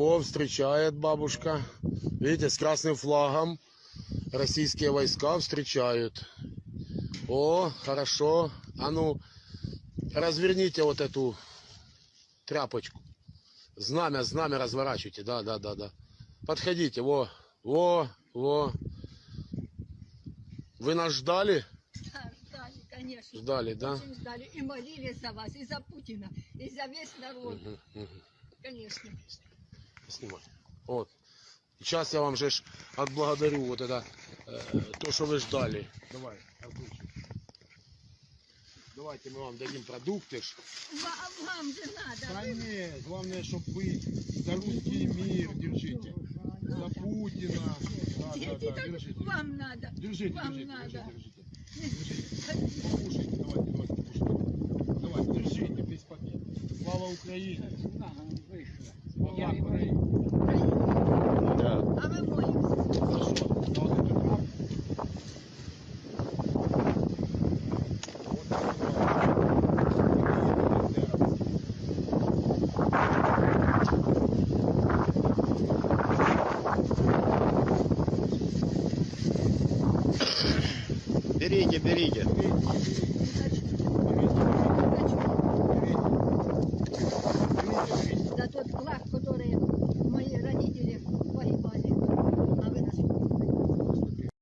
во, встречает бабушка. Видите, с красным флагом. Российские войска встречают. О, хорошо. А ну, разверните вот эту тряпочку. Знамя, знамя разворачивайте. Да, да, да, да. Подходите. Во, во, во. Вы нас ждали? Да, ждали, конечно. Ждали, да? Очень ждали. И молились за вас, и за Путина, и за весь народ. Мгм, мгм. Конечно. Снимай. Вот. Сейчас я вам же отблагодарю вот это, э, то, что вы ждали. Давай, Артурчик. Давайте мы вам дадим продукты. ж. Вам, вам же надо. Да нет, главное, чтобы вы за русский мир держите. За Путина. Да, да, да, держите. вам надо. Держите, вам держите, надо. держите, держите. Покушайте, давайте, давайте, покушайте. Давайте, держите весь пакет. Слава Украине! Слава Берите, берите. Зачем?